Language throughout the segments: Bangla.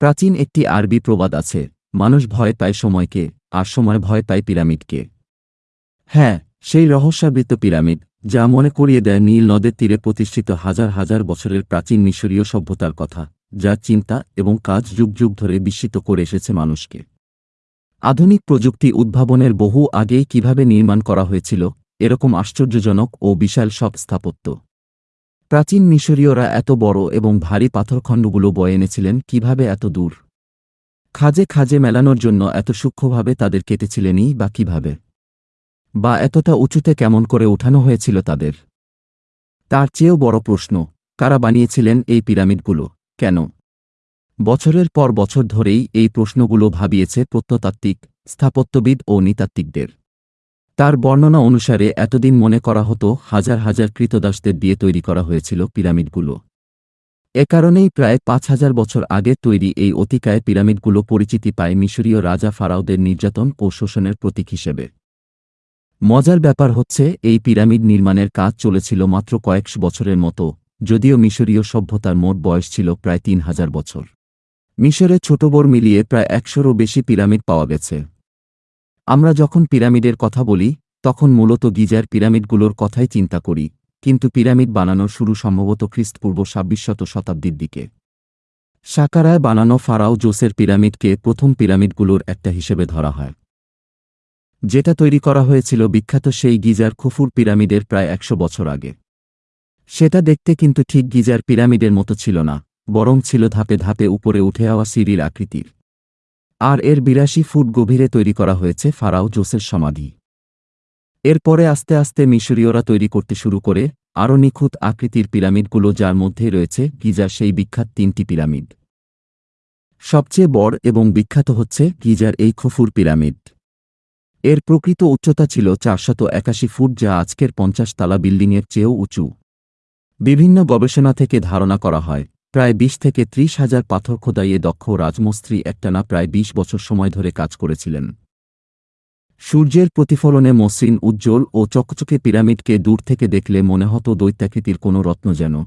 প্রাচীন একটি আরবি প্রবাদ আছে, মানুষ ভয় পায় সময়কে, আর সময় ভয় পায় পিরামিডকে। হ্যাঁ সেই রহস্যাবৃত পিরামিড, যা মনে করিয়ে দেয় নীল নদের তীরে প্রতিষ্ঠিত হাজার হাজার বছরের প্রাচীন মিশরীয় সভ্যতার কথা যার চিন্তা এবং কাজ যুগ যুগ ধরে বিস্মিত করে এসেছে মানুষকে। আধুনিক প্রযুক্তি উদ্ভাবনের বহু আগেই কীভাবে নির্মাণ করা হয়েছিল, এরকম আশ্চর্যজনক ও বিশাল সব স্থাপত্য। প্রাচীন মিশরীয়রা এত বড় এবং ভারী পাথরখণ্ডগুলো বয়ে এনেছিলেন কীভাবে এত দূর? খাজে খাজে মেলানোর জন্য এত সূক্ষ্মভাবে তাদের কেটেছিলেনই বা কীভাবে? বা এতটা উঁচুতে কেমন করে উঠানো হয়েছিল তাদের? তার চেয়েও বড় প্রশ্ন, কারা বানিয়েছিলেন এই পিরামিডগুলো? কেন? বছরের পর বছর ধরেই এই প্রশ্নগুলো ভাবিয়েছে প্রত্নতাত্ত্বিক, স্থাপত্যবিদ ও নৃতাত্ত্বিকদের। তার বর্ণনা অনুসারে এতদিন মনে করা হতো হাজার হাজার কৃতদাসদের দিয়ে তৈরি করা হয়েছিল পিরামিডগুলো। এ কারণেই প্রায় পাঁচ হাজার বছর আগে তৈরি এই অতিকায় পিরামিডগুলো পরিচিতি পায় মিশরীয় রাজা ফারাওদের নির্যাতন ও শোষণের প্রতীক হিসেবে। মজার ব্যাপার হচ্ছে, এই পিরামিড নির্মাণের কাজ চলেছিল মাত্র কয়েকশো বছরের মতো, যদিও মিশরীয় সভ্যতার মোট বয়স ছিল প্রায় তিন হাজার বছর। মিশরে ছোট বড় মিলিয়ে প্রায় একশোরও বেশি পিরামিড পাওয়া গেছে। আমরা যখন পিরামিডের কথা বলি, তখন মূলত গিজার পিরামিডগুলোর কথাই চিন্তা করি, কিন্তু পিরামিড বানানোর শুরু সম্ভবত খ্রিস্টপূর্ব ছাব্বিশশত শতাব্দীর দিকে। সাকারায় বানানো ফারাও জোসের পিরামিডকে প্রথম পিরামিডগুলোর একটা হিসেবে ধরা হয়। যেটা তৈরি করা হয়েছিল বিখ্যাত সেই গিজার খুফুর পিরামিডের প্রায় একশো বছর আগে। সেটা দেখতে কিন্তু ঠিক গিজার পিরামিডের মতো ছিল না, বরং ছিল ধাপে ধাপে উপরে উঠে আওয়া সিঁড়ির আকৃতির। আর এর বিরাশি ফুট গভীরে তৈরি করা হয়েছে ফারাও জোসের সমাধি। এরপরে আস্তে আস্তে মিশরীয়রা তৈরি করতে শুরু করে, আরও নিখুঁত আকৃতির পিরামিডগুলো যার মধ্যে রয়েছে গিজার সেই বিখ্যাত তিনটি পিরামিড। সবচেয়ে বড় এবং বিখ্যাত হচ্ছে গিজার এই খফুর পিরামিড। এর প্রকৃত উচ্চতা ছিল চারশত একাশি ফুট যা আজকের পঞ্চাশ তালা বিল্ডিংয়ের চেয়েও উঁচু। বিভিন্ন গবেষণা থেকে ধারণা করা হয় প্রায় বিশ থেকে ত্রিশ হাজার পাথর খোদাইয়ে দক্ষ রাজমস্ত্রী একটানা প্রায় ২০ বছর সময় ধরে কাজ করেছিলেন। সূর্যের প্রতিফলনে মসৃণ, উজ্জ্বল ও চকচকে পিরামিডকে দূর থেকে দেখলে মনে হতো দৈত্যাকৃতির কোনো রত্ন যেন।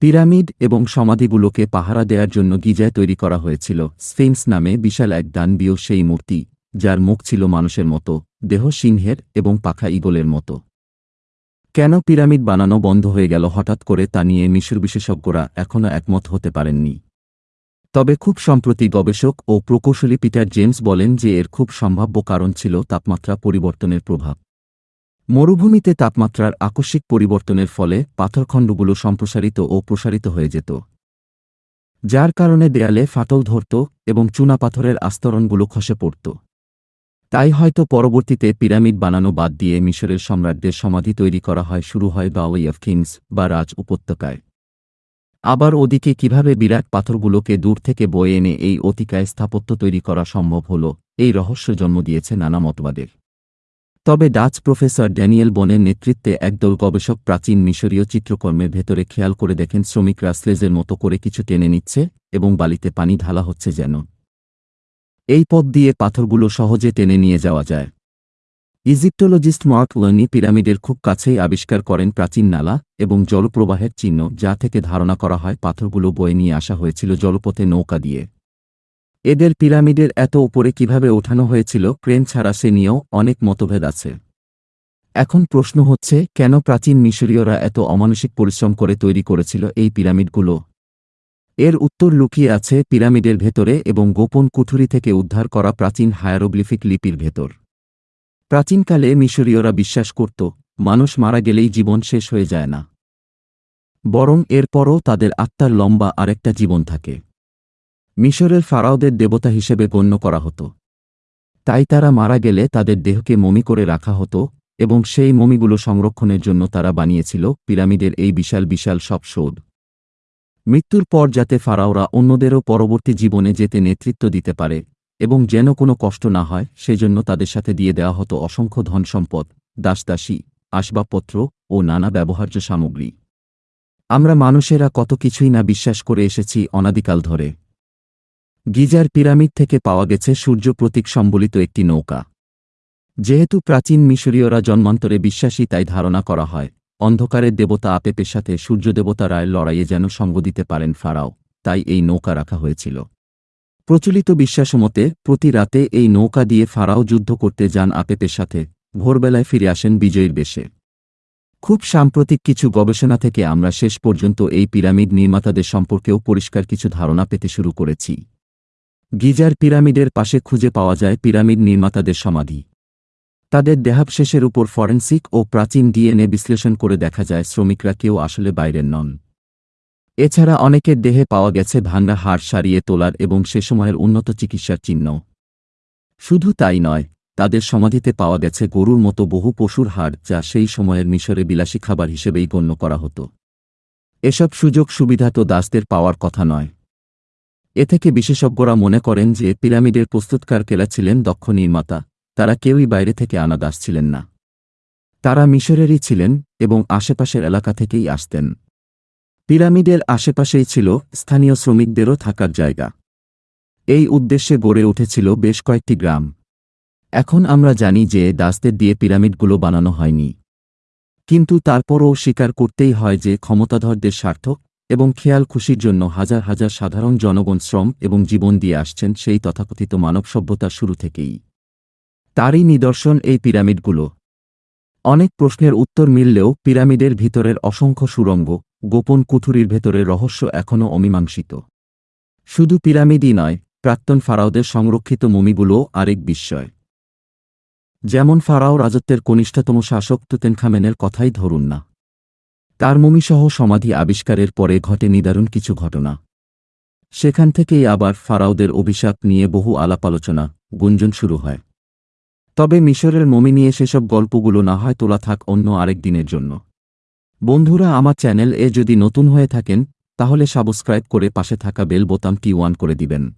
পিরামিড এবং সমাধিগুলোকে পাহারা দেওয়ার জন্য গিজায় তৈরি করা হয়েছিল। স্ফিংস নামে বিশাল এক দানবীয় সেই মূর্তি, যার মুখ ছিল মানুষের মতো, দেহ সিংহের এবং পাখা ইগলের মতো। কেন পিরামিড বানানো বন্ধ হয়ে গেল হঠাৎ করে তা নিয়ে মিশর বিশেষজ্ঞরা এখনও একমত হতে পারেননি। তবে খুব সম্প্রতি গবেষক ও প্রকৌশলী পিটার জেমস বলেন যে এর খুব সম্ভাব্য কারণ ছিল তাপমাত্রা পরিবর্তনের প্রভাব। মরুভূমিতে তাপমাত্রার আকস্মিক পরিবর্তনের ফলে পাথরখণ্ডগুলো সম্প্রসারিত ও প্রসারিত হয়ে যেত। যার কারণে দেয়ালে ফাটল ধরত এবং চুনাপাথরের আস্তরণগুলো খসে পড়ত। তাই হয়তো পরবর্তীতে পিরামিড বানানো বাদ দিয়ে মিশরের সম্রাটদের সমাধি তৈরি করা হয় শুরু হয় বাওয়াই অফ কিংস বা রাজ উপত্যকায়। আবার ওদিকে কীভাবে বিরাট পাথরগুলোকে দূর থেকে বয়ে এনে এই অতিকায় স্থাপত্য তৈরি করা সম্ভব হল, এই রহস্য জন্ম দিয়েছে নানা মতবাদের। তবে ডাচ প্রফেসর ড্যানিয়েল বনের নেতৃত্বে একদল গবেষক প্রাচীন মিশরীয় চিত্রকর্মের ভেতরে খেয়াল করে দেখেন শ্রমিকরা স্লেজের মতো করে কিছু টেনে নিচ্ছে এবং বালিতে পানি ঢালা হচ্ছে যেন। এই পথ দিয়ে পাথরগুলো সহজে টেনে নিয়ে যাওয়া যায়। ইজিপ্টোলজিস্ট মার্ক লর্নি পিরামিডের খুব কাছেই আবিষ্কার করেন প্রাচীন নালা এবং জলপ্রবাহের চিহ্ন, যা থেকে ধারণা করা হয় পাথরগুলো বয়ে নিয়ে আসা হয়েছিল জলপথে নৌকা দিয়ে। এদের পিরামিডের এত উপরে কীভাবে ওঠানো হয়েছিল ক্রেন ছাড়া সে নিয়েও অনেক মতভেদ আছে। এখন প্রশ্ন হচ্ছে, কেন প্রাচীন মিশরীয়রা এত অমানসিক পরিশ্রম করে তৈরি করেছিল এই পিরামিডগুলো? এর উত্তর লুকিয়ে আছে পিরামিডের ভেতরে এবং গোপন কুঠুরি থেকে উদ্ধার করা প্রাচীন হায়ারোগ্লিফিক লিপির ভেতর। প্রাচীনকালে মিশরীয়রা বিশ্বাস করত, মানুষ মারা গেলেই জীবন শেষ হয়ে যায় না। বরং এরপরও তাদের আত্মার লম্বা আরেকটা জীবন থাকে। মিশরের ফারাওদের দেবতা হিসেবে গণ্য করা হতো। তাই তারা মারা গেলে তাদের দেহকে মমি করে রাখা হতো এবং সেই মমিগুলো সংরক্ষণের জন্য তারা বানিয়েছিল পিরামিডের এই বিশাল বিশাল সব সৌধ মৃত্যুর পর যাতে ফারাওরা অন্যদেরও পরবর্তী জীবনে যেতে নেতৃত্ব দিতে পারে এবং যেন কোনো কষ্ট না হয়, সেজন্য তাদের সাথে দিয়ে দেওয়া হতো অসংখ্য ধনসম্পদ, দাসদাসী, আসবাবপত্র ও নানা ব্যবহার্য সামগ্রী। আমরা মানুষেরা কত কিছুই না বিশ্বাস করে এসেছি অনাদিকাল ধরে। গিজার পিরামিড থেকে পাওয়া গেছে সূর্য প্রতীক সম্বলিত একটি নৌকা। যেহেতু প্রাচীন মিশরীয়রা জন্মান্তরে বিশ্বাসী, তাই ধারণা করা হয় অন্ধকারের দেবতা আপেপের সাথে সূর্যদেবতা রায়ের লড়াইয়ে যেন সঙ্গ দিতে পারেন ফারাও, তাই এই নৌকা রাখা হয়েছিল। প্রচলিত বিশ্বাসমতে প্রতি রাতে এই নৌকা দিয়ে ফারাও যুদ্ধ করতে যান আপেপের সাথে, ভোরবেলায় ফিরে আসেন বিজয়ীর বেশে। খুব সাম্প্রতিক কিছু গবেষণা থেকে আমরা শেষ পর্যন্ত এই পিরামিড নির্মাতাদের সম্পর্কেও পরিষ্কার কিছু ধারণা পেতে শুরু করেছি। গিজার পিরামিডের পাশে খুঁজে পাওয়া যায় পিরামিড নির্মাতাদের সমাধি। তাদের দেহাবশেষের উপর ফরেন্সিক ও প্রাচীন ডিএনএ বিশ্লেষণ করে দেখা যায় শ্রমিকরা কেউ আসলে বাইরের নন। এছাড়া অনেকের দেহে পাওয়া গেছে ভাঙ্গা হাড় সারিয়ে তোলার এবং সে সময়ের উন্নত চিকিৎসার চিহ্ন। শুধু তাই নয়, তাদের সমাধিতে পাওয়া গেছে গরুর মতো বহু পশুর হাড় যা সেই সময়ের মিশরে বিলাসী খাবার হিসেবেই গণ্য করা হতো। এসব সুযোগ সুবিধা তো দাসদের পাওয়ার কথা নয়। এ থেকে বিশেষজ্ঞরা মনে করেন যে পিরামিডের প্রস্তুতকার কেলা ছিলেন দক্ষ নির্মাতা। তারা কেউই বাইরে থেকে আনা দাস ছিলেন না। তারা মিশরেরই ছিলেন এবং আশেপাশের এলাকা থেকেই আসতেন। পিরামিডের আশেপাশেই ছিল স্থানীয় শ্রমিকদেরও থাকার জায়গা। এই উদ্দেশ্যে গড়ে উঠেছিল বেশ কয়েকটি গ্রাম। এখন আমরা জানি যে দাসদের দিয়ে পিরামিডগুলো বানানো হয়নি। কিন্তু তারপরও স্বীকার করতেই হয় যে ক্ষমতাধরদের স্বার্থ এবং খেয়াল খুশির জন্য হাজার হাজার সাধারণ জনগণ শ্রম এবং জীবন দিয়ে আসছেন সেই তথাকথিত মানব সভ্যতার শুরু থেকেই। তারই নিদর্শন এই পিরামিডগুলো। অনেক প্রশ্নের উত্তর মিললেও পিরামিডের ভিতরের অসংখ্য সুরঙ্গ, গোপন কুঠুরির ভেতরের রহস্য এখনও অমীমাংসিত। শুধু পিরামিডই নয়, প্রাক্তন ফারাওদের সংরক্ষিত মমিগুলোও আরেক বিস্ময়। যেমন ফারাও রাজত্বের কনিষ্ঠতম শাসক তুতেনখামেনের কথাই ধরুন না। তার মমিসহ সমাধি আবিষ্কারের পরে ঘটে নিদারুণ কিছু ঘটনা। সেখান থেকেই আবার ফারাওদের অভিশাপ নিয়ে বহু আলাপ আলোচনা, গুঞ্জন শুরু হয়। তবে মিশরের মমি নিয়ে সেসব গল্পগুলো না হয় তোলা থাক অন্য আরেক দিনের জন্য। বন্ধুরা, আমার চ্যানেল এ যদি নতুন হয়ে থাকেন, তাহলে সাবস্ক্রাইব করে পাশে থাকা বেল বোতামটি ওয়ান করে দিবেন।